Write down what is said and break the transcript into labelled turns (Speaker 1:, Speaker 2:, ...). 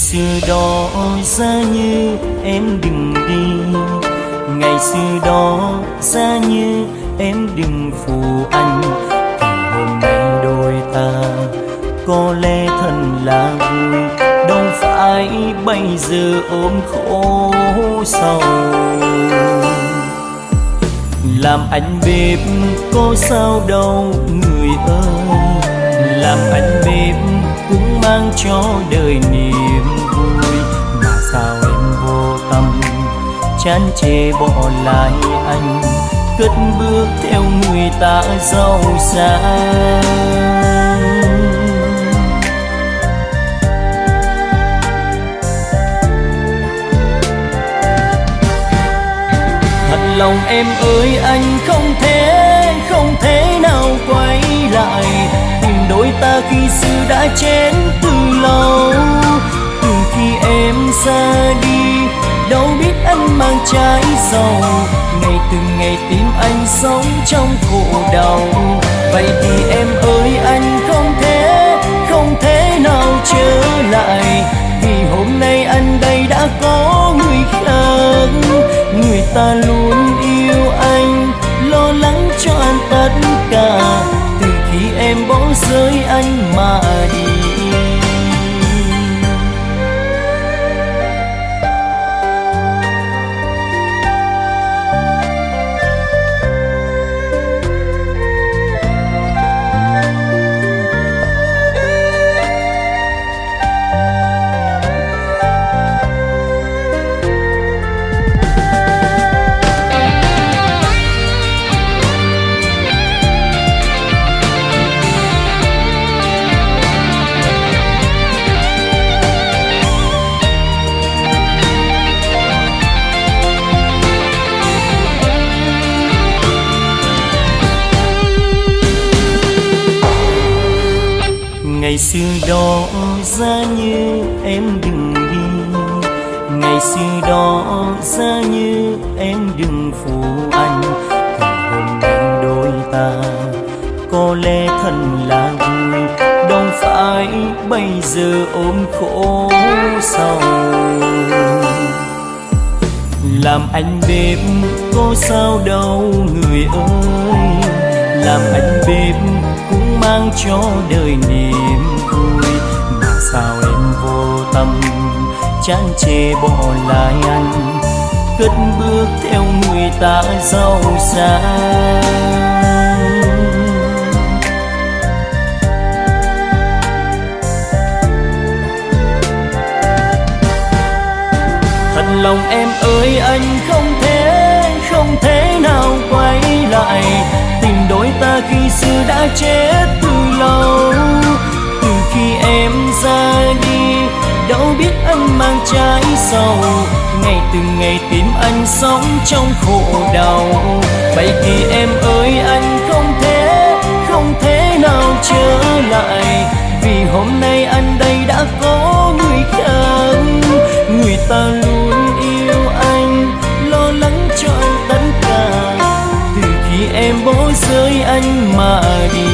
Speaker 1: xưa đó ra như em đừng đi. Ngày xưa đó ra như em đừng phụ anh. Thì hôm nay đôi ta có lẽ thân là vui. Đâu phải bây giờ ôm khổ sầu. Làm anh bếp có sao đâu, người ơi. Làm anh bếp cũng mang cho đời niềm chán chê bỏ lại anh, cất bước theo người ta giàu sang. Thật lòng em ơi, anh không thể không thể nào quay lại. Tìm đôi ta khi xưa đã chén từ lâu, từ khi em ra mang trái sầu ngày từng ngày tim anh sống trong khổ đau. Vậy thì em ơi, anh không thể không thể nào trở lại. Vì hôm nay anh đây đã có người khác. Người ta luôn yêu anh, lo lắng cho anh tất cả. Từ khi em bỏ rơi anh mà đi ngày xưa đó ra như em đừng đi ngày xưa đó ra như em đừng phụ anh. Thì hôm nay đôi ta, có lẽ thân là vui đâu phải bây giờ ôm khổ sầu làm anh bếp, có sao đâu người ơi. Làm anh bếp cũng mang cho đời niềm chán chê bỏ lại anh, cất bước theo người ta giàu sang. Thật lòng em ơi, anh không thể không thể nào quay lại. Tình đôi ta khi xưa đã chết từ lâu, từ khi em mang trái sầu. Ngày từng ngày tìm anh sống trong khổ đau. Vậy thì em ơi, anh không thể không thể nào trở lại. Vì hôm nay anh đây đã có người khác. Người ta luôn yêu anh, lo lắng cho anh tất cả. Từ khi em bỏ rơi anh mà đi